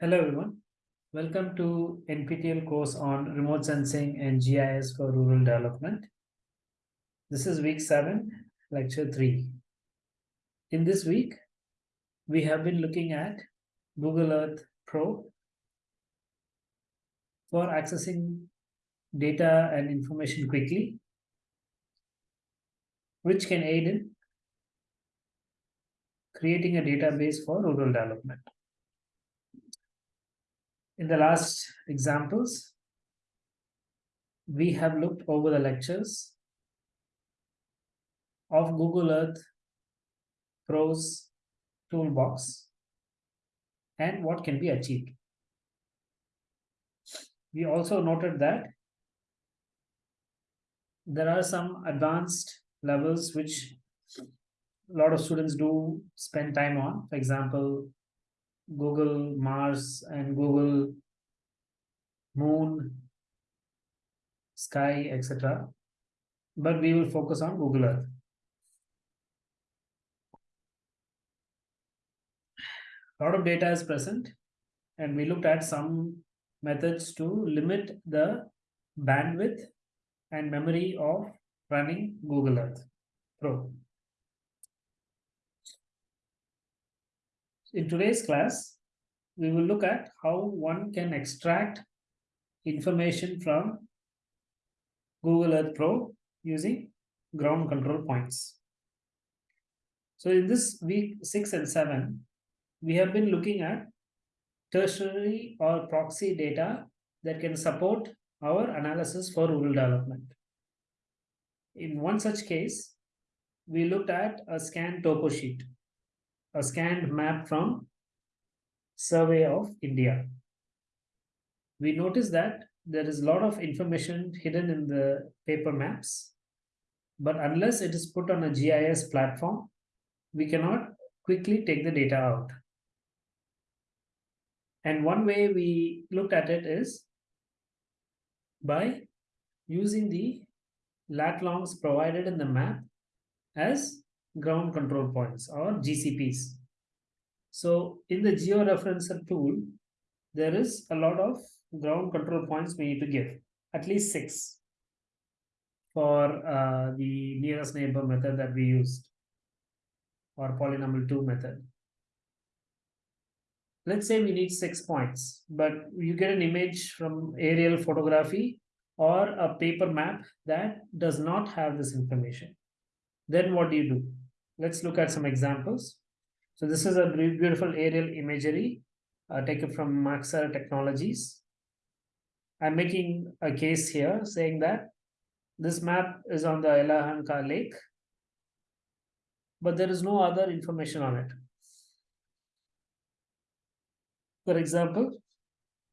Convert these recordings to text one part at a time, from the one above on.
Hello everyone. Welcome to NPTEL course on remote sensing and GIS for rural development. This is week 7, lecture 3. In this week, we have been looking at Google Earth Pro for accessing data and information quickly, which can aid in creating a database for rural development. In the last examples, we have looked over the lectures of Google Earth Pro's toolbox and what can be achieved. We also noted that there are some advanced levels which a lot of students do spend time on. For example, Google Mars and Google Moon, Sky, etc. But we will focus on Google Earth. A lot of data is present and we looked at some methods to limit the bandwidth and memory of running Google Earth Pro. In today's class, we will look at how one can extract information from Google Earth Pro using ground control points. So in this week 6 and 7, we have been looking at tertiary or proxy data that can support our analysis for rural development. In one such case, we looked at a scanned topo sheet a scanned map from Survey of India. We noticed that there is a lot of information hidden in the paper maps, but unless it is put on a GIS platform, we cannot quickly take the data out. And one way we looked at it is by using the lat longs provided in the map as ground control points or GCPs. So in the georeferencer tool, there is a lot of ground control points we need to give, at least six for uh, the nearest neighbor method that we used or polynomial 2 method. Let's say we need six points, but you get an image from aerial photography or a paper map that does not have this information. Then what do you do? Let's look at some examples. So this is a beautiful aerial imagery uh, taken from Maxar Technologies. I'm making a case here saying that this map is on the Yelahanka Lake, but there is no other information on it. For example,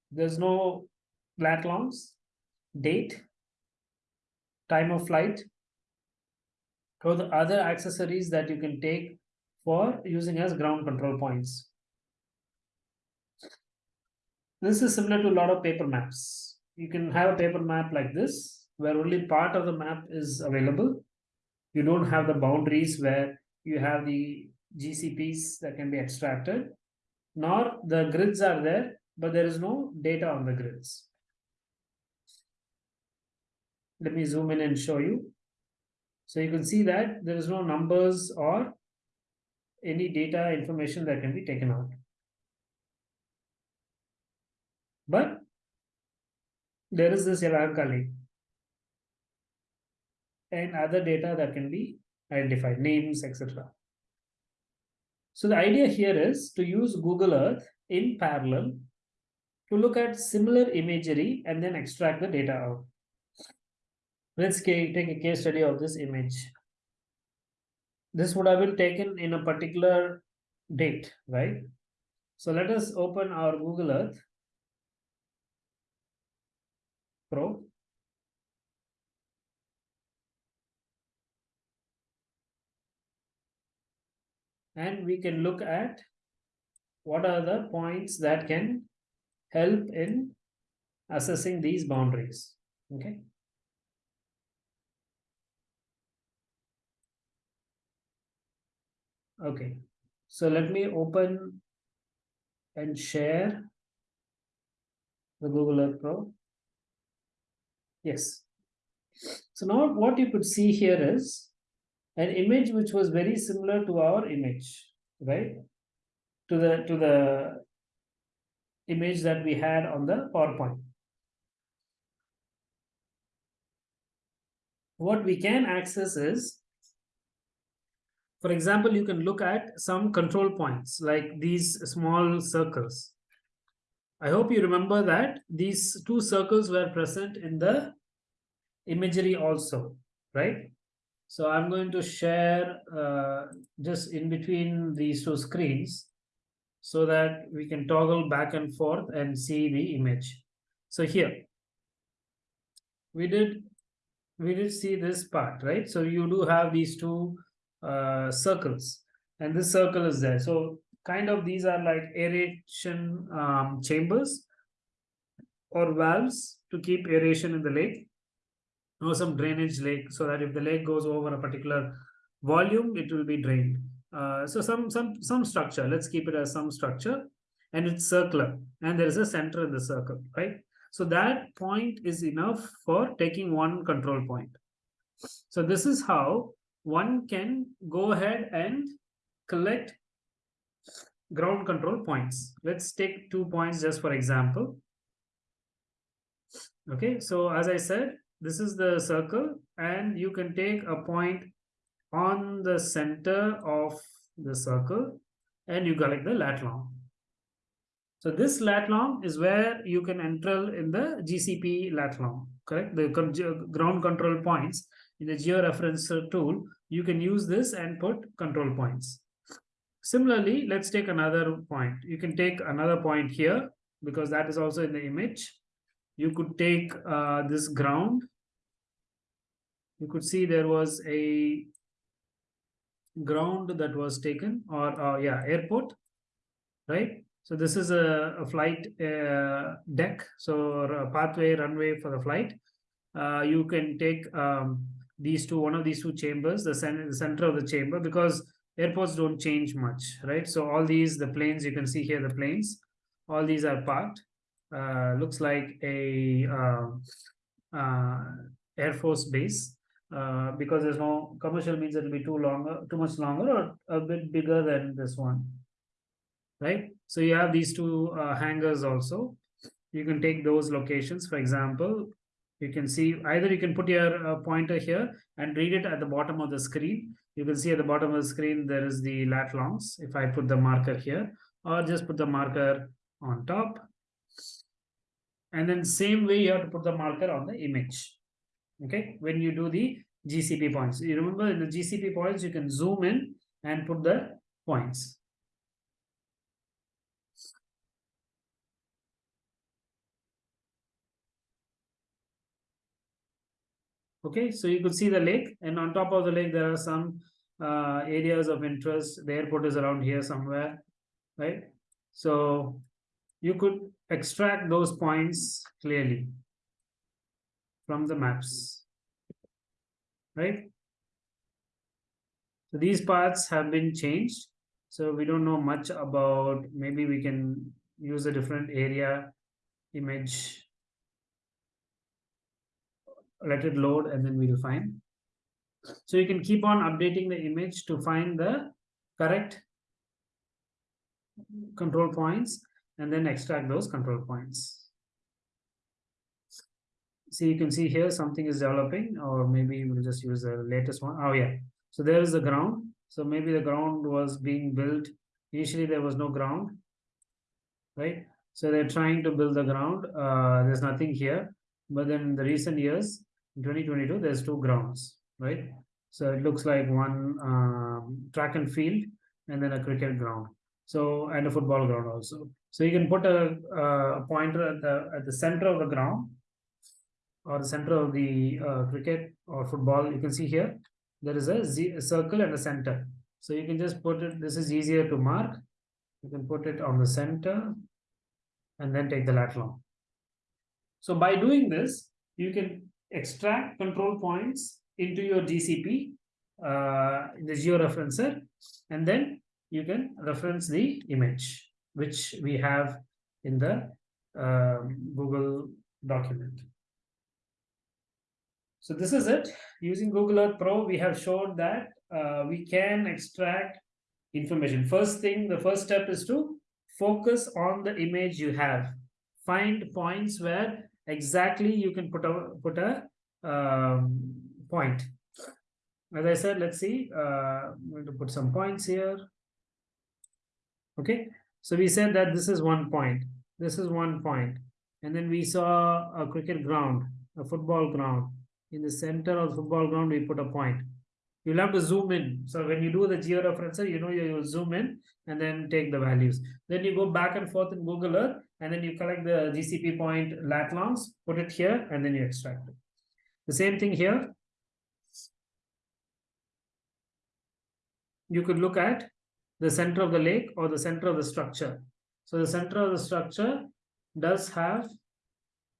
there's no lat longs, date, time of flight, or the other accessories that you can take for using as ground control points. This is similar to a lot of paper maps. You can have a paper map like this, where only part of the map is available. You don't have the boundaries where you have the GCPs that can be extracted, nor the grids are there, but there is no data on the grids. Let me zoom in and show you. So you can see that there is no numbers or any data information that can be taken out. But there is this Yelahanka link and other data that can be identified, names, etc. So the idea here is to use Google Earth in parallel to look at similar imagery and then extract the data out. Let's take a case study of this image. This would have been taken in a particular date, right? So let us open our Google Earth Pro. And we can look at what are the points that can help in assessing these boundaries. Okay. Okay, so let me open and share the Google Earth Pro. Yes. So now what you could see here is an image which was very similar to our image, right? To the to the image that we had on the PowerPoint. What we can access is, for example, you can look at some control points like these small circles. I hope you remember that these two circles were present in the imagery also, right? So I'm going to share uh, just in between these two screens so that we can toggle back and forth and see the image. So here, we did we did see this part, right? So you do have these two uh, circles and this circle is there. So kind of these are like aeration um, chambers or valves to keep aeration in the lake or some drainage lake so that if the lake goes over a particular volume it will be drained. Uh, so some some some structure let's keep it as some structure and it's circular and there is a center in the circle right? So that point is enough for taking one control point. So this is how one can go ahead and collect ground control points. Let's take two points just for example. Okay so as i said this is the circle and you can take a point on the center of the circle and you collect the lat long. So this lat long is where you can enter in the GCP lat long, correct? The ground control points in the georeference tool, you can use this and put control points. Similarly, let's take another point. You can take another point here because that is also in the image you could take uh, this ground. You could see there was a ground that was taken or uh, yeah airport right? So this is a, a flight uh, deck so a pathway runway for the flight. Uh, you can take um, these two one of these two chambers the, the center of the chamber because airports don't change much right? So all these the planes you can see here the planes all these are parked uh, looks like a uh, uh, Air Force base uh, because there's no commercial means it'll be too long, too much longer or a bit bigger than this one, right? So you have these two hangars also. You can take those locations. For example, you can see either you can put your pointer here and read it at the bottom of the screen. You can see at the bottom of the screen there is the lat longs. If I put the marker here, or just put the marker on top and then same way you have to put the marker on the image. Okay? When you do the gcp points. You remember in the gcp points you can zoom in and put the points. Okay? So you could see the lake. And on top of the lake there are some uh, areas of interest. The airport is around here somewhere right? So you could extract those points clearly from the maps, right? So these paths have been changed. So we don't know much about, maybe we can use a different area image, let it load and then we'll find. So you can keep on updating the image to find the correct control points and then extract those control points. See, you can see here something is developing, or maybe we'll just use the latest one. Oh, yeah. So there is the ground. So maybe the ground was being built. Initially, there was no ground, right? So they're trying to build the ground. Uh, there's nothing here. But then in the recent years, in 2022, there's two grounds, right? So it looks like one um, track and field and then a cricket ground. So, and a football ground also. So you can put a, a pointer at the at the center of the ground or the center of the uh, cricket or football. You can see here there is a, Z, a circle and a center. So you can just put it. This is easier to mark. You can put it on the center and then take the lat long. So by doing this, you can extract control points into your GCP uh, the georeferencer, and then you can reference the image, which we have in the um, Google document. So this is it. Using Google Earth Pro, we have shown that uh, we can extract information. First thing, the first step is to focus on the image you have. Find points where exactly you can put a put a um, point. As I said, let's see. Uh, I'm going to put some points here. Okay, so we said that this is one point. This is one point, and then we saw a cricket ground, a football ground. In the center of the football ground, we put a point. You'll have to zoom in. So when you do the georeferencer, you know you zoom in and then take the values. Then you go back and forth in Google Earth, and then you collect the GCP point lat longs, put it here, and then you extract it. The same thing here. You could look at the center of the lake or the center of the structure. So the center of the structure does have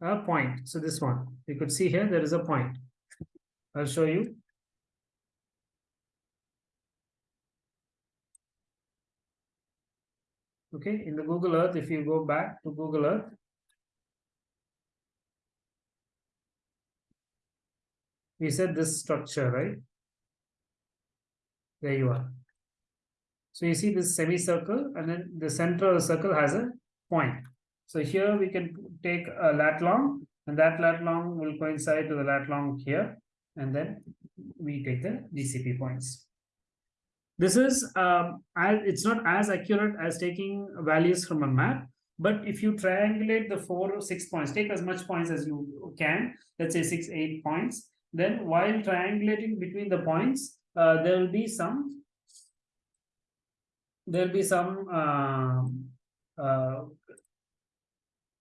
a point. So this one, you could see here, there is a point. I'll show you. Okay, in the Google Earth, if you go back to Google Earth, we said this structure, right? There you are. So you see this semicircle and then the center of the circle has a point. So here we can take a lat long and that lat long will coincide to the lat long here and then we take the GCP points. This is, um, it's not as accurate as taking values from a map, but if you triangulate the four or six points, take as much points as you can, let's say six, eight points, then while triangulating between the points, uh, there will be some there will be some uh, uh,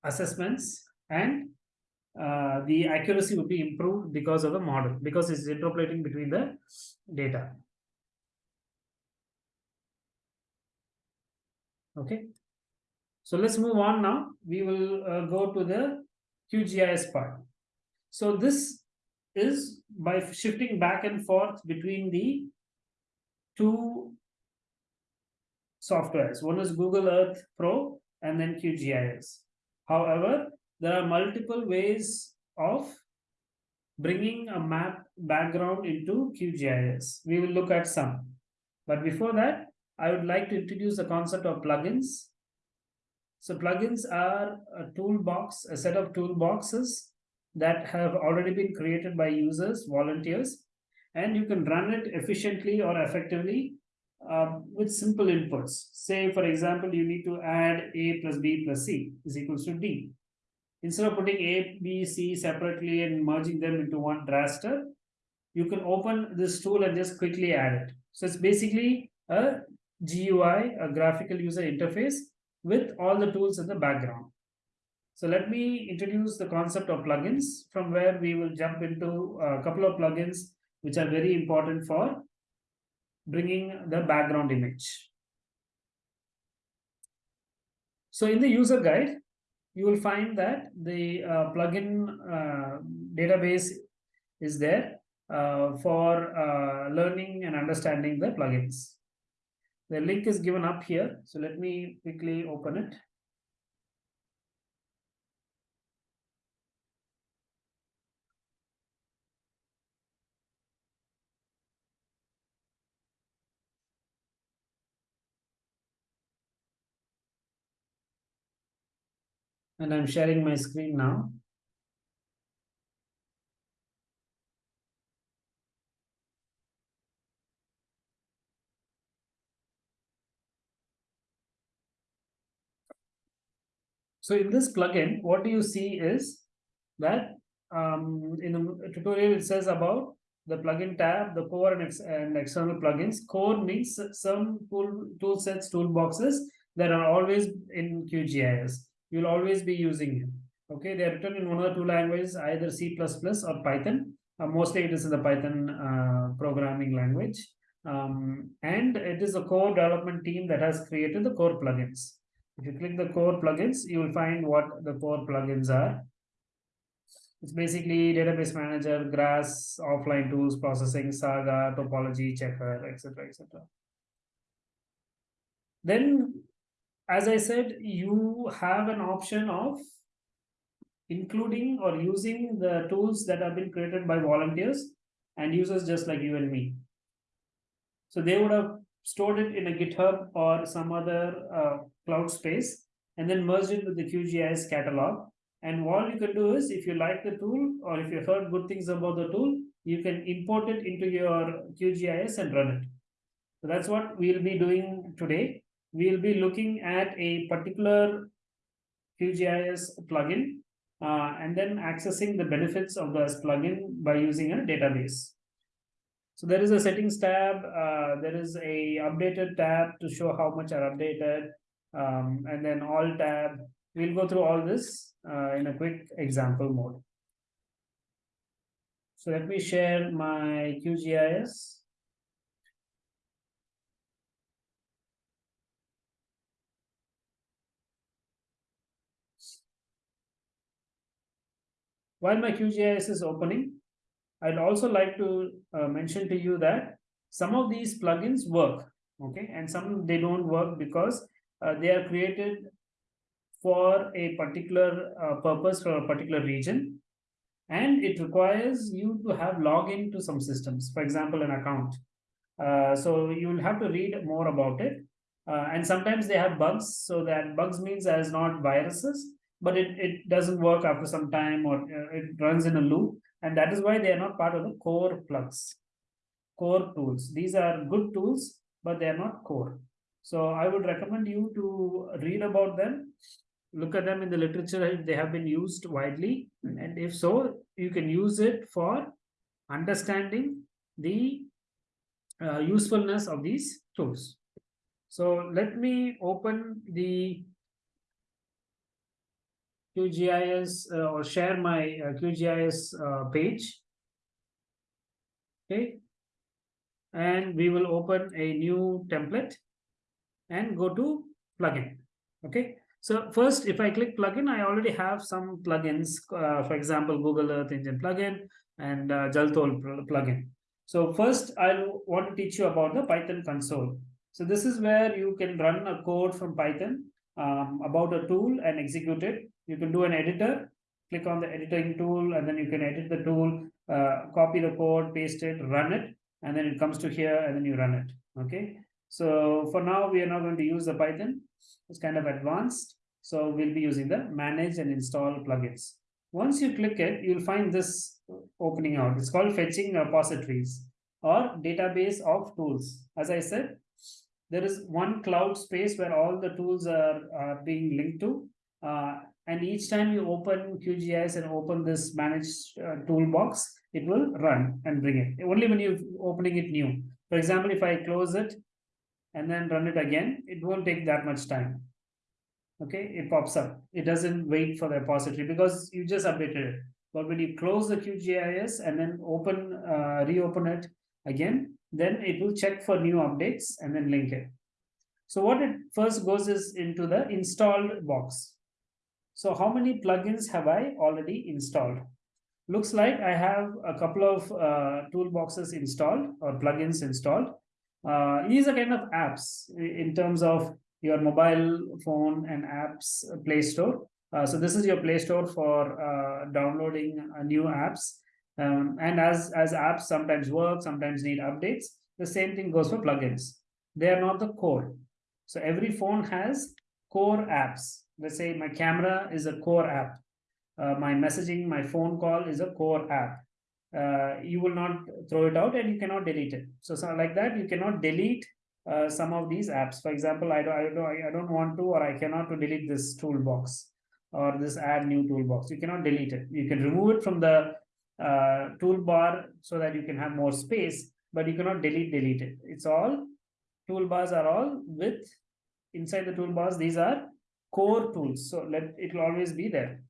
assessments and uh, the accuracy would be improved because of the model because it's interpolating between the data. Okay. So let's move on now. We will uh, go to the QGIS part. So this is by shifting back and forth between the two softwares. One is Google Earth Pro and then QGIS. However, there are multiple ways of bringing a map background into QGIS. We will look at some. But before that, I would like to introduce the concept of plugins. So plugins are a toolbox, a set of toolboxes that have already been created by users, volunteers, and you can run it efficiently or effectively uh, with simple inputs. Say, for example, you need to add A plus B plus C is equals to D. Instead of putting A, B, C separately and merging them into one raster, you can open this tool and just quickly add it. So it's basically a GUI, a graphical user interface with all the tools in the background. So let me introduce the concept of plugins from where we will jump into a couple of plugins which are very important for bringing the background image. So in the user guide, you will find that the uh, plugin uh, database is there uh, for uh, learning and understanding the plugins. The link is given up here. So let me quickly open it. And I'm sharing my screen now. So in this plugin, what do you see is that um, in the tutorial it says about the plugin tab, the core and, ex and external plugins. Core means some tool, tool sets, toolboxes that are always in QGIS you'll always be using it. Okay, they are written in one of the two languages, either C++ or Python. Uh, mostly it is in the Python uh, programming language. Um, and it is a core development team that has created the core plugins. If you click the core plugins, you will find what the core plugins are. It's basically database manager, grass, offline tools, processing, saga, topology, checker, etc. etc. Then, as I said, you have an option of including or using the tools that have been created by volunteers and users just like you and me. So they would have stored it in a GitHub or some other uh, cloud space and then merged it with the QGIS catalog. And all you can do is if you like the tool or if you heard good things about the tool, you can import it into your QGIS and run it. So that's what we'll be doing today. We'll be looking at a particular QGIS plugin uh, and then accessing the benefits of this plugin by using a database. So there is a settings tab, uh, there is a updated tab to show how much are updated, um, and then all tab. We'll go through all this uh, in a quick example mode. So let me share my QGIS. While my QGIS is opening, I'd also like to uh, mention to you that some of these plugins work, okay, and some they don't work because uh, they are created for a particular uh, purpose for a particular region, and it requires you to have login to some systems, for example, an account. Uh, so you will have to read more about it. Uh, and sometimes they have bugs, so that bugs means as not viruses, but it, it doesn't work after some time or uh, it runs in a loop. And that is why they are not part of the core plugs, core tools. These are good tools, but they are not core. So I would recommend you to read about them, look at them in the literature if they have been used widely. And if so, you can use it for understanding the uh, usefulness of these tools. So let me open the QGIS uh, or share my uh, QGIS uh, page. Okay. And we will open a new template and go to plugin. Okay. So first, if I click plugin, I already have some plugins, uh, for example, Google Earth Engine plugin and uh, Jaltol plugin. So first, I want to teach you about the Python console. So this is where you can run a code from Python um, about a tool and execute it. You can do an editor, click on the editing tool, and then you can edit the tool, uh, copy the code, paste it, run it, and then it comes to here, and then you run it. Okay. So for now, we are not going to use the Python. It's kind of advanced. So we'll be using the manage and install plugins. Once you click it, you'll find this opening out. It's called fetching repositories or database of tools. As I said, there is one cloud space where all the tools are, are being linked to. Uh, and each time you open QGIS and open this managed uh, toolbox, it will run and bring it. Only when you're opening it new. For example, if I close it and then run it again, it won't take that much time. Okay, it pops up. It doesn't wait for the repository because you just updated it. But when you close the QGIS and then open, uh, reopen it again, then it will check for new updates and then link it. So what it first goes is into the installed box. So how many plugins have I already installed? Looks like I have a couple of uh, toolboxes installed or plugins installed. Uh, these are kind of apps in terms of your mobile phone and apps Play Store. Uh, so this is your Play Store for uh, downloading uh, new apps. Um, and as, as apps sometimes work, sometimes need updates, the same thing goes for plugins. They are not the core. So every phone has core apps. Let's say my camera is a core app. Uh, my messaging, my phone call is a core app. Uh, you will not throw it out and you cannot delete it. So, so like that, you cannot delete uh, some of these apps. For example, I don't, I don't, I don't want to, or I cannot to delete this toolbox or this add new toolbox. You cannot delete it. You can remove it from the uh, toolbar so that you can have more space, but you cannot delete delete it. It's all toolbars are all with inside the toolbars. These are core tools, so let it will always be there.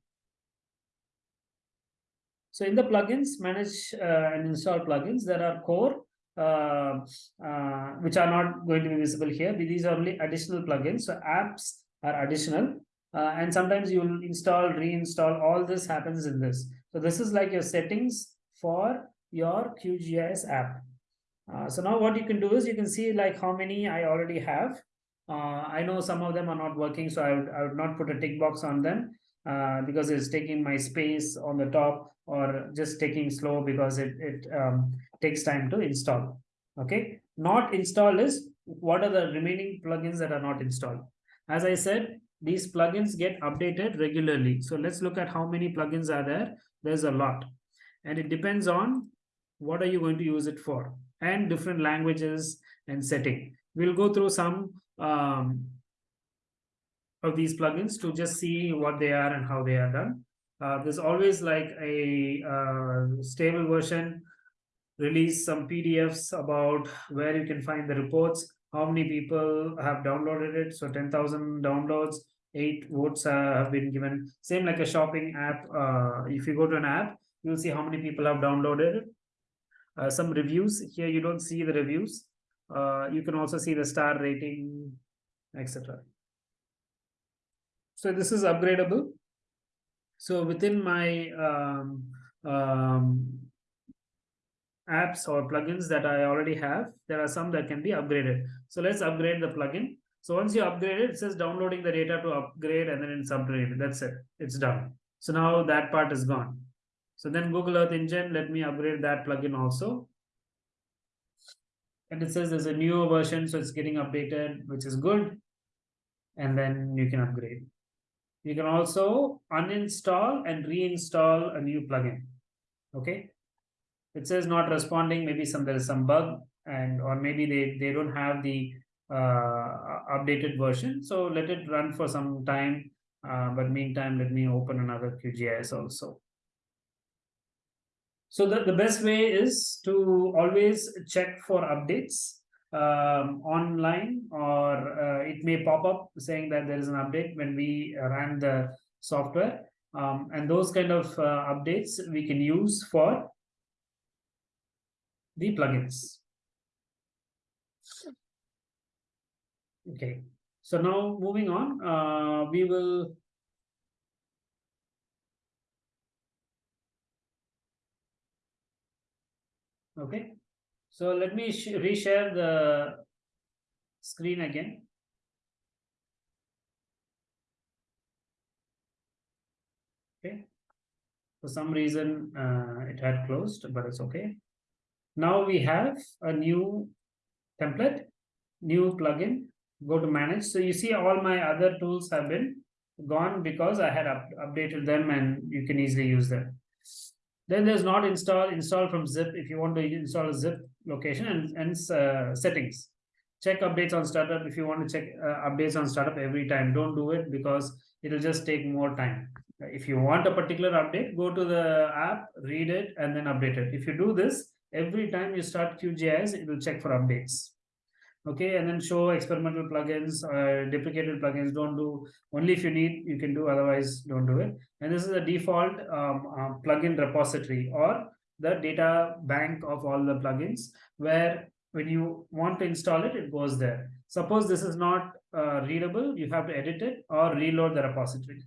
So in the plugins, manage uh, and install plugins, there are core uh, uh, which are not going to be visible here. These are only additional plugins. So apps are additional. Uh, and sometimes you will install, reinstall, all this happens in this. So this is like your settings for your QGIS app. Uh, so now what you can do is you can see like how many I already have. Uh, I know some of them are not working, so I would, I would not put a tick box on them uh, because it's taking my space on the top or just taking slow because it, it um, takes time to install. Okay, not installed is what are the remaining plugins that are not installed. As I said, these plugins get updated regularly. So let's look at how many plugins are there. There's a lot. And it depends on what are you going to use it for and different languages and setting. We'll go through some um, of these plugins to just see what they are and how they are done. Uh, there's always like a uh, stable version, release some PDFs about where you can find the reports, how many people have downloaded it. So 10,000 downloads, eight votes uh, have been given. Same like a shopping app. Uh, if you go to an app, you'll see how many people have downloaded it. Uh, some reviews here, you don't see the reviews. Uh, you can also see the star rating, etc. So this is upgradable. So within my um, um, apps or plugins that I already have, there are some that can be upgraded. So let's upgrade the plugin. So once you upgrade it, it says downloading the data to upgrade and then it's upgraded. That's it. It's done. So now that part is gone. So then Google Earth Engine, let me upgrade that plugin also. And it says there's a newer version, so it's getting updated, which is good. And then you can upgrade. You can also uninstall and reinstall a new plugin. Okay. It says not responding. Maybe some there is some bug and or maybe they, they don't have the uh, updated version. So let it run for some time. Uh, but meantime, let me open another QGIS also. So the, the best way is to always check for updates um, online or uh, it may pop up saying that there is an update when we ran the software. Um, and those kind of uh, updates we can use for the plugins. Okay, so now moving on, uh, we will Okay, so let me reshare the screen again. Okay, for some reason uh, it had closed, but it's okay. Now we have a new template, new plugin, go to manage. So you see all my other tools have been gone because I had up updated them and you can easily use them. Then there's not install, install from zip if you want to install a zip location and, and uh, settings. Check updates on startup if you want to check uh, updates on startup every time. Don't do it because it'll just take more time. If you want a particular update, go to the app, read it, and then update it. If you do this, every time you start QGIS, it will check for updates okay and then show experimental plugins uh, deprecated plugins. Don't do only if you need you can do otherwise don't do it. And this is a default um, uh, plugin repository or the data bank of all the plugins where when you want to install it it goes there. Suppose this is not uh, readable you have to edit it or reload the repository.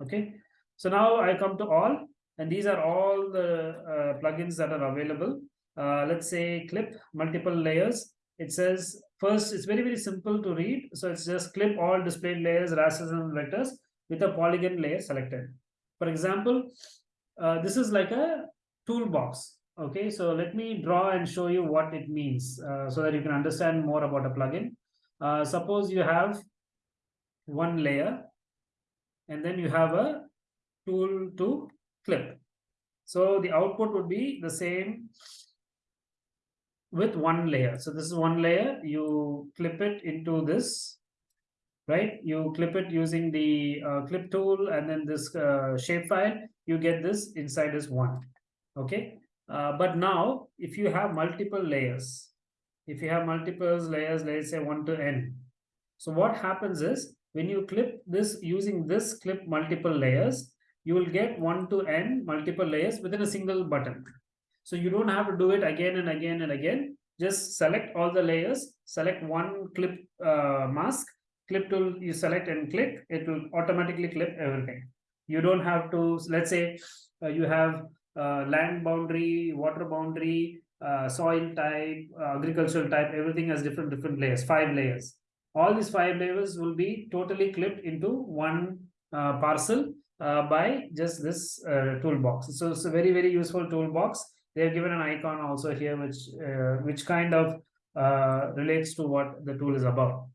Okay so now i come to all and these are all the uh, plugins that are available. Uh, let's say clip multiple layers. It says First, it's very, very simple to read. So it's just clip all displayed layers, rasters and vectors with a polygon layer selected. For example, uh, this is like a toolbox. Okay, so let me draw and show you what it means uh, so that you can understand more about a plugin. Uh, suppose you have one layer and then you have a tool to clip. So the output would be the same with one layer. So this is one layer, you clip it into this, right? You clip it using the uh, clip tool and then this uh, shapefile, you get this inside as one, okay? Uh, but now, if you have multiple layers, if you have multiple layers, let's say one to n. So what happens is, when you clip this using this clip multiple layers, you will get one to n multiple layers within a single button. So you don't have to do it again and again and again. just select all the layers, select one clip uh, mask, clip tool you select and click, it will automatically clip everything. You don't have to, let's say uh, you have uh, land boundary, water boundary, uh, soil type, uh, agricultural type, everything has different different layers, five layers. All these five layers will be totally clipped into one uh, parcel uh, by just this uh, toolbox. So it's a very very useful toolbox. They have given an icon also here, which uh, which kind of uh, relates to what the tool is about.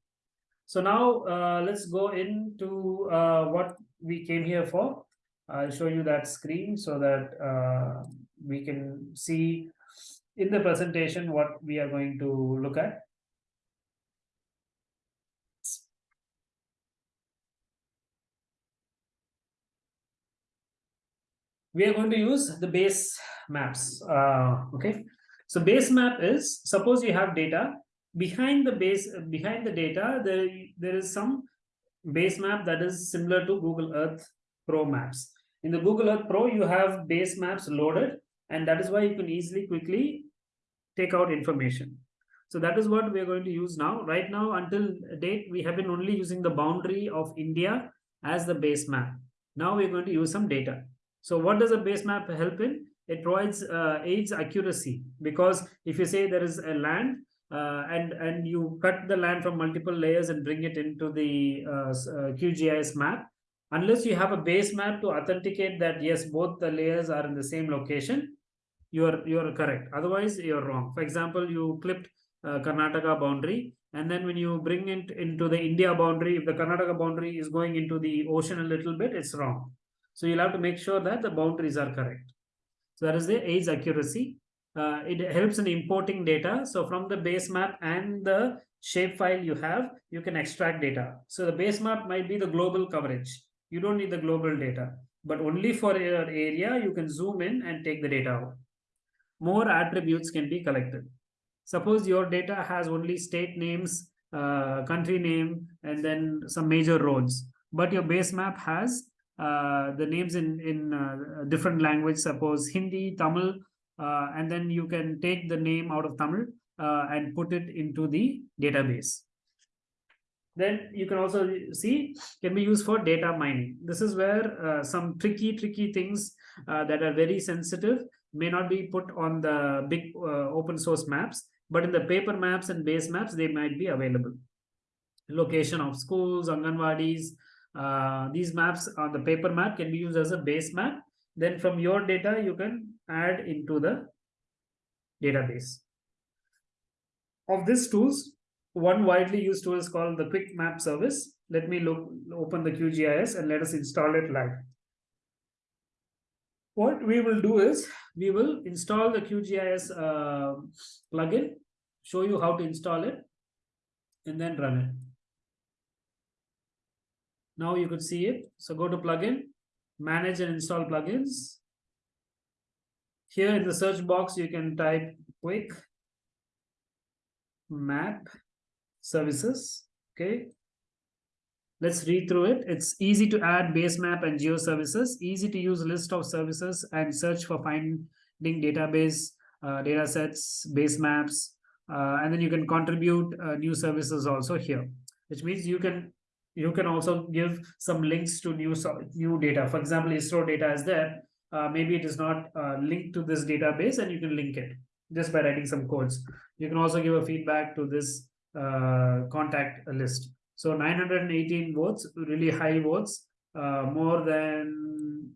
So now uh, let's go into uh, what we came here for. I'll show you that screen so that uh, we can see in the presentation what we are going to look at. We are going to use the base maps. Uh, okay, so base map is suppose you have data behind the base behind the data there there is some base map that is similar to Google Earth Pro maps. In the Google Earth Pro, you have base maps loaded, and that is why you can easily quickly take out information. So that is what we are going to use now. Right now, until date, we have been only using the boundary of India as the base map. Now we're going to use some data. So what does a base map help in? It provides uh, aids accuracy because if you say there is a land uh, and and you cut the land from multiple layers and bring it into the uh, uh QGIS map, unless you have a base map to authenticate that yes, both the layers are in the same location, you are you are correct. Otherwise, you're wrong. For example, you clipped uh, Karnataka boundary, and then when you bring it into the India boundary, if the Karnataka boundary is going into the ocean a little bit, it's wrong. So you'll have to make sure that the boundaries are correct. So that is the age accuracy uh, it helps in importing data. So from the base map and the shapefile you have, you can extract data. So the base map might be the global coverage. You don't need the global data, but only for your area, you can zoom in and take the data out. More attributes can be collected. Suppose your data has only state names, uh, country name, and then some major roads, but your base map has the names in, in uh, different language, suppose Hindi, Tamil, uh, and then you can take the name out of Tamil uh, and put it into the database. Then you can also see can be used for data mining. This is where uh, some tricky, tricky things uh, that are very sensitive may not be put on the big uh, open source maps, but in the paper maps and base maps, they might be available. Location of schools, Anganwadis, uh, these maps on the paper map can be used as a base map then from your data, you can add into the database. Of these tools, one widely used tool is called the Quick Map Service. Let me look, open the QGIS and let us install it live. What we will do is we will install the QGIS uh, plugin, show you how to install it, and then run it. Now you could see it. So go to plugin, manage and install plugins. Here in the search box, you can type quick map services. Okay. Let's read through it. It's easy to add base map and geo services, easy to use list of services and search for finding database, uh, data sets, base maps, uh, and then you can contribute uh, new services also here, which means you can you can also give some links to new new data. For example, ISRO data is there. Uh, maybe it is not uh, linked to this database and you can link it just by writing some codes. You can also give a feedback to this uh, contact list. So 918 votes, really high votes, uh, more than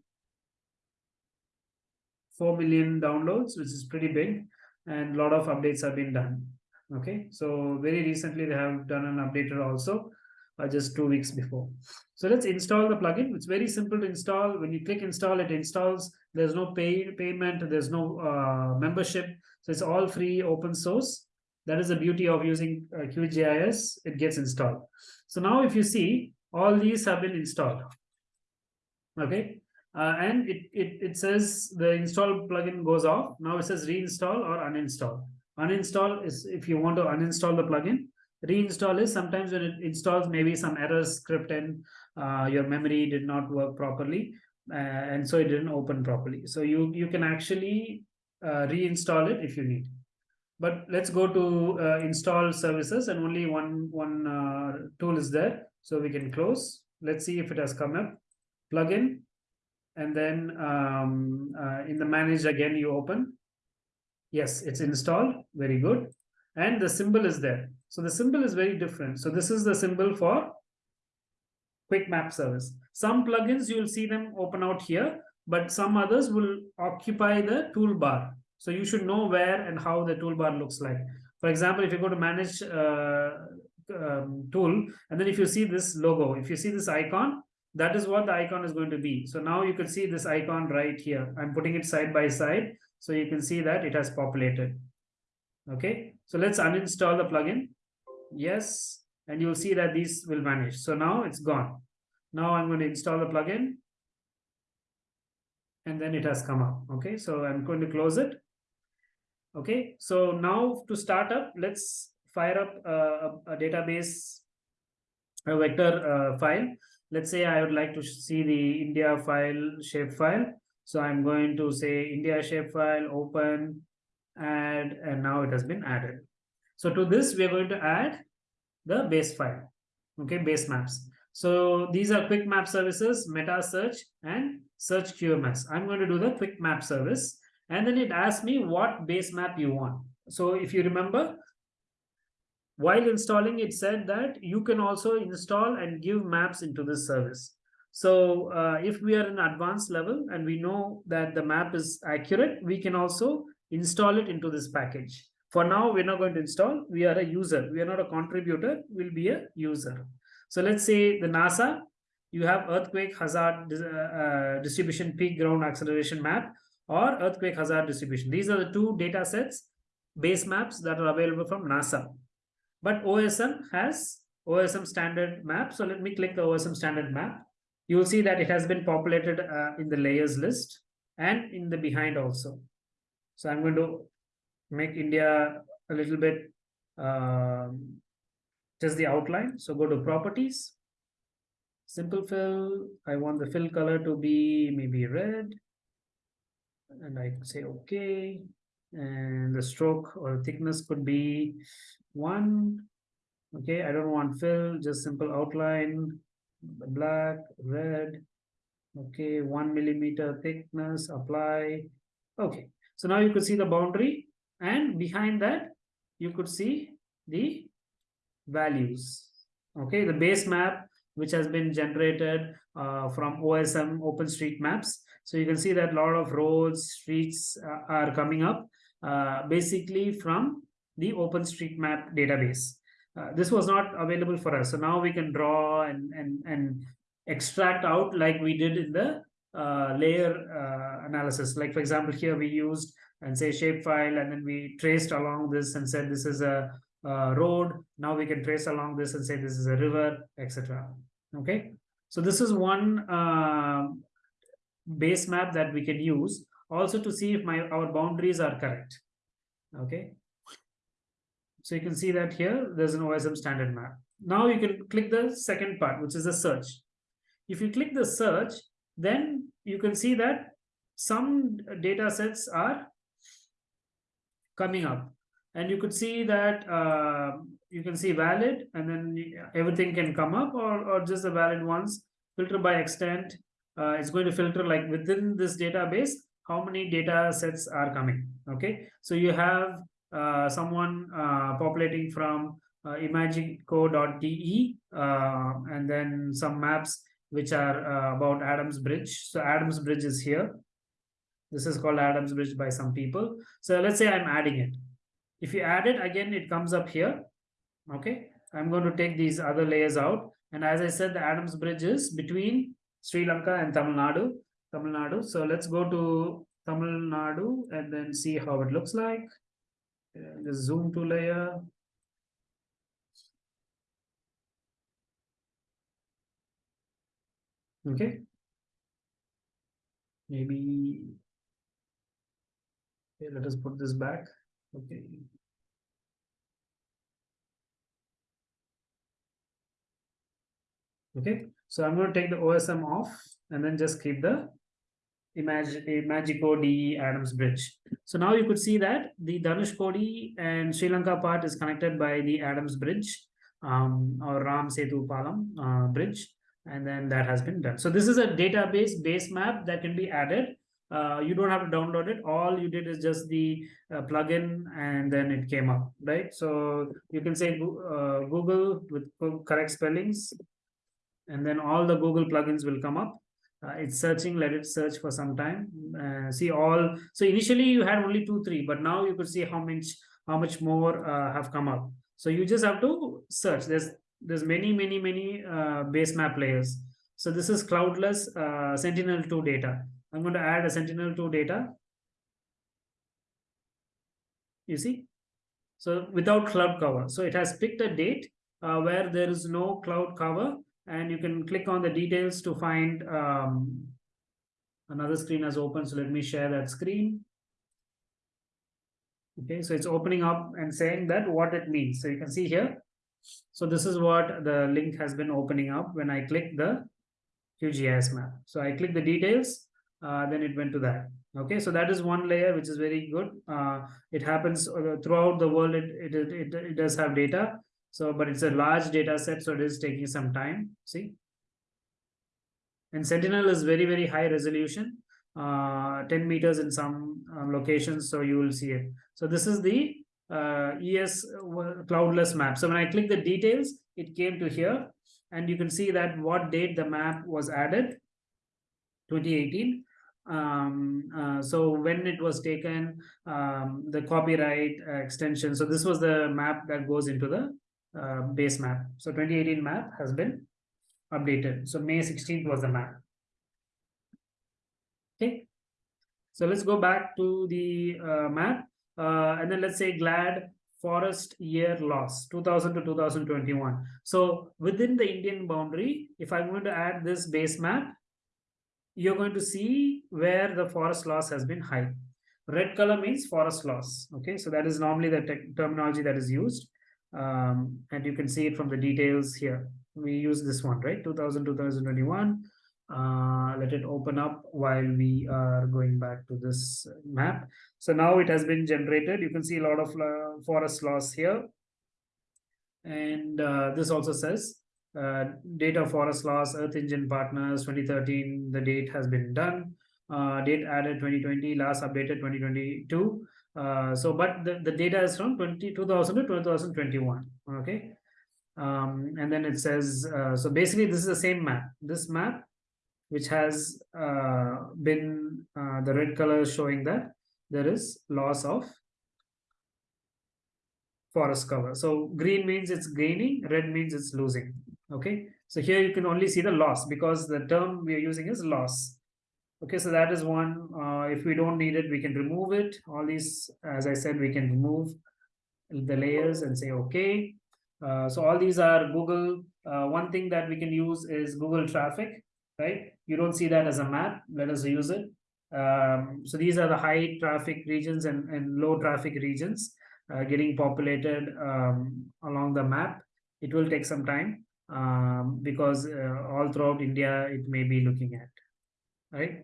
4 million downloads, which is pretty big. And a lot of updates have been done. Okay, so very recently they have done an updater also uh, just two weeks before. So let's install the plugin. It's very simple to install. When you click install, it installs. There's no pay payment. There's no uh, membership. So it's all free, open source. That is the beauty of using uh, QGIS. It gets installed. So now if you see, all these have been installed. Okay. Uh, and it, it, it says the install plugin goes off. Now it says reinstall or uninstall. Uninstall is if you want to uninstall the plugin reinstall is sometimes when it installs maybe some error script and uh, your memory did not work properly uh, and so it didn't open properly. So you you can actually uh, reinstall it if you need. But let's go to uh, install services and only one one uh, tool is there so we can close. Let's see if it has come up. Plugin and then um, uh, in the manage again you open. Yes it's installed. Very good. And the symbol is there so the symbol is very different. So this is the symbol for quick map service. Some plugins you will see them open out here but some others will occupy the toolbar. So you should know where and how the toolbar looks like. For example if you go to manage uh, um, tool and then if you see this logo if you see this icon that is what the icon is going to be. So now you can see this icon right here. I'm putting it side by side so you can see that it has populated. Okay? So let's uninstall the plugin yes and you'll see that these will vanish. So now it's gone. Now i'm going to install the plugin and then it has come up okay? So i'm going to close it okay? So now to start up let's fire up a, a database a vector uh, file. Let's say I would like to see the India file shapefile. So I'm going to say India shapefile, open, add, and now it has been added. So to this, we're going to add the base file, okay, base maps. So these are quick map services, meta search and search QMS. I'm going to do the quick map service and then it asks me what base map you want. So if you remember, while installing, it said that you can also install and give maps into this service. So uh, if we are in advanced level and we know that the map is accurate, we can also install it into this package. For now, we're not going to install. We are a user. We are not a contributor. We'll be a user. So let's say the NASA, you have earthquake hazard uh, uh, distribution peak ground acceleration map or earthquake hazard distribution. These are the two data sets, base maps that are available from NASA. But OSM has OSM standard map. So let me click the OSM standard map. You will see that it has been populated uh, in the layers list and in the behind also. So I'm going to make India a little bit um, just the outline. So go to properties, simple fill. I want the fill color to be maybe red. And I say okay. And the stroke or thickness could be one. Okay i don't want fill just simple outline. Black red. Okay one millimeter thickness apply. Okay so now you can see the boundary and behind that you could see the values okay the base map which has been generated uh, from OSM OpenStreetMaps. So you can see that a lot of roads, streets uh, are coming up uh, basically from the OpenStreetMap database. Uh, this was not available for us. So now we can draw and, and, and extract out like we did in the uh, layer uh, analysis. Like for example, here we used and say shapefile and then we traced along this and said this is a, a road. Now we can trace along this and say this is a river, etc. Okay. So this is one uh, base map that we can use also to see if my our boundaries are correct okay so you can see that here there's an OSM standard map now you can click the second part which is the search if you click the search then you can see that some data sets are coming up and you could see that uh, you can see valid and then everything can come up or, or just the valid ones filter by extent uh, it's going to filter like within this database how many data sets are coming okay so you have uh, someone uh, populating from uh, imagico.de uh, and then some maps which are uh, about Adams Bridge. So Adams Bridge is here. This is called Adams Bridge by some people. So let's say I'm adding it. If you add it again, it comes up here. Okay. I'm going to take these other layers out. And as I said, the Adams Bridge is between Sri Lanka and Tamil Nadu. Tamil Nadu. So let's go to Tamil Nadu and then see how it looks like. Uh, just zoom to layer. Okay. Maybe okay, let us put this back. Okay. Okay, so I'm going to take the OSM off and then just keep the Imag Imagico DE Adams Bridge. So now you could see that the Dhanushkodi and Sri Lanka part is connected by the Adams Bridge um, or Ram Setu Palam uh, bridge and then that has been done. So this is a database base map that can be added. Uh, you don't have to download it. All you did is just the uh, plugin and then it came up, right? So you can say uh, Google with correct spellings and then all the Google plugins will come up. Uh, it's searching, let it search for some time. Uh, see all, so initially you had only two, three, but now you could see how much, how much more uh, have come up. So you just have to search. There's there's many, many, many base map layers. So this is cloudless uh, Sentinel-2 data. I'm going to add a Sentinel-2 data. You see? So without cloud cover. So it has picked a date uh, where there is no cloud cover and you can click on the details to find um, another screen has opened. So let me share that screen. Okay, so it's opening up and saying that what it means. So you can see here, so this is what the link has been opening up when I click the QGIS map. So I click the details, uh, then it went to that. Okay, so that is one layer which is very good. Uh, it happens uh, throughout the world. It, it it it does have data. So, but it's a large data set, so it is taking some time. See, and Sentinel is very very high resolution, uh, 10 meters in some um, locations. So you will see it. So this is the uh, ES cloudless map. So when I click the details, it came to here and you can see that what date the map was added, 2018. Um, uh, so when it was taken, um, the copyright uh, extension. So this was the map that goes into the uh, base map. So 2018 map has been updated. So May 16th was the map. Okay. So let's go back to the uh, map uh, and then let's say GLAD forest year loss 2000 to 2021 so within the indian boundary if i'm going to add this base map you're going to see where the forest loss has been high red color means forest loss okay so that is normally the terminology that is used um, and you can see it from the details here we use this one right 2000 2021 uh, let it open up while we are going back to this map. So now it has been generated. You can see a lot of uh, forest loss here. And uh, this also says uh, data forest loss, Earth Engine Partners 2013, the date has been done. Uh, date added 2020, last updated 2022. Uh, so, but the, the data is from 20, 2000 to 2021. Okay. Um, and then it says, uh, so basically this is the same map. This map which has uh, been uh, the red color showing that there is loss of forest cover. So green means it's gaining, red means it's losing. Okay, so here you can only see the loss because the term we are using is loss. Okay, so that is one. Uh, if we don't need it, we can remove it. All these, as I said, we can remove the layers and say okay. Uh, so all these are Google. Uh, one thing that we can use is Google traffic right? You don't see that as a map. Let us use it. Um, so these are the high traffic regions and, and low traffic regions uh, getting populated um, along the map. It will take some time um, because uh, all throughout India, it may be looking at, right?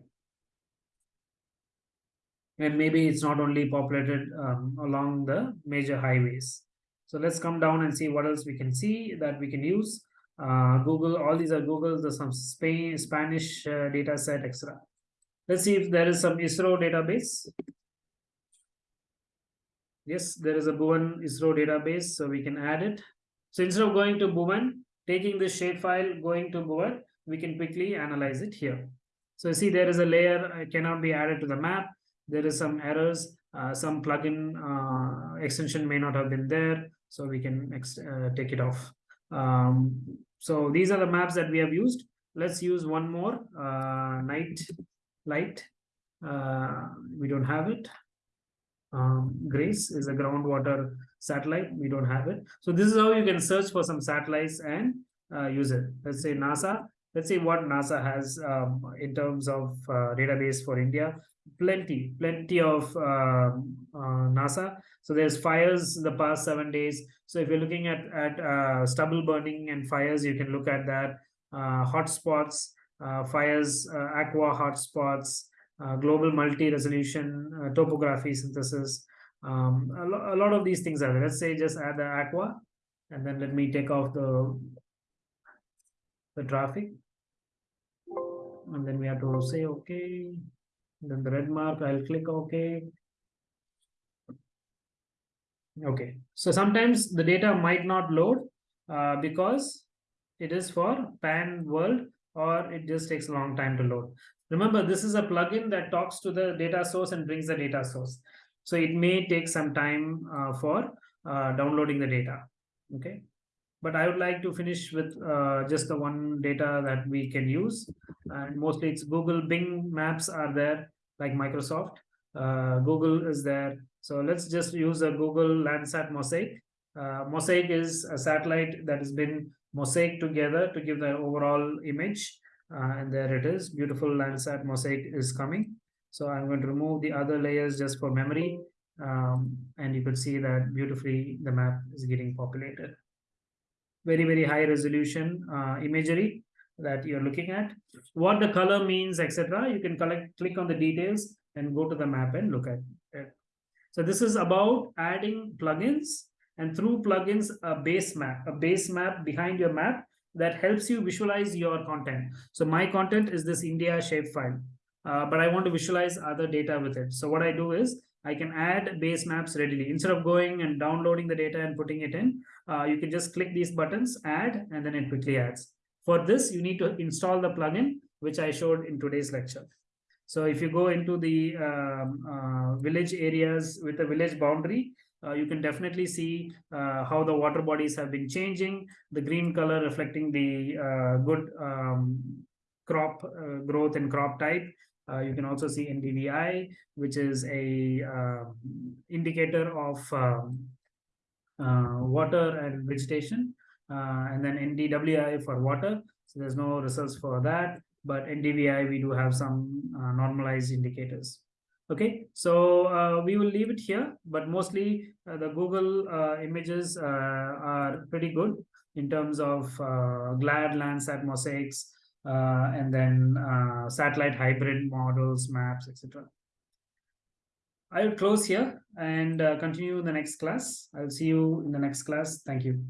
And maybe it's not only populated um, along the major highways. So let's come down and see what else we can see that we can use uh, Google, all these are Google, there's some Spain, Spanish uh, data set, etc. Let's see if there is some ISRO database. Yes, there is a Bhuvan ISRO database, so we can add it. So instead of going to Bhuvan, taking this shapefile, going to Bhuvan, we can quickly analyze it here. So you see, there is a layer cannot be added to the map. There is some errors. Uh, some plugin uh, extension may not have been there, so we can uh, take it off. Um, so these are the maps that we have used. Let's use one more, uh, night light. Uh, we don't have it. Um, Grace is a groundwater satellite. We don't have it. So this is how you can search for some satellites and uh, use it. Let's say NASA. Let's see what NASA has um, in terms of uh, database for India. Plenty, plenty of um, uh, NASA. So there's fires the past seven days. So if you're looking at, at uh, stubble burning and fires, you can look at that. Uh, hotspots, uh, fires, aqua hotspots, global multi-resolution topography synthesis. Um, a, lo a, lot of these things are there. Let's say just add the aqua, and then let me take off the the traffic, and then we have to say okay. Then the red mark, I'll click OK. Okay, so sometimes the data might not load uh, because it is for pan world or it just takes a long time to load. Remember, this is a plugin that talks to the data source and brings the data source. So it may take some time uh, for uh, downloading the data. Okay. But I would like to finish with uh, just the one data that we can use. And mostly it's Google Bing Maps are there, like Microsoft. Google is there. So let's just use a Google Landsat Mosaic. Uh, Mosaic is a satellite that has been mosaic together to give the overall image. Uh, and there it is, beautiful Landsat Mosaic is coming. So I'm going to remove the other layers just for memory. Um, and you could see that beautifully the map is getting populated. Very, very high resolution uh, imagery that you're looking at. What the color means, etc. You can collect, click on the details and go to the map and look at it. So this is about adding plugins and through plugins, a base map, a base map behind your map that helps you visualize your content. So my content is this India shapefile, uh, but I want to visualize other data with it. So what I do is I can add base maps readily. Instead of going and downloading the data and putting it in, uh, you can just click these buttons, add, and then it quickly adds. For this, you need to install the plugin, which I showed in today's lecture. So if you go into the um, uh, village areas with a village boundary, uh, you can definitely see uh, how the water bodies have been changing, the green color reflecting the uh, good um, crop uh, growth and crop type. Uh, you can also see NDVI, which is a um, indicator of um, water and vegetation, and then NDWI for water. So there's no results for that but NDVI, we do have some uh, normalized indicators. Okay, so uh, we will leave it here, but mostly uh, the Google uh, images uh, are pretty good in terms of uh, GLAD, Landsat mosaics, Uh, and then uh, satellite hybrid models, maps, etc. I will close here and uh, continue in the next class. I'll see you in the next class. Thank you.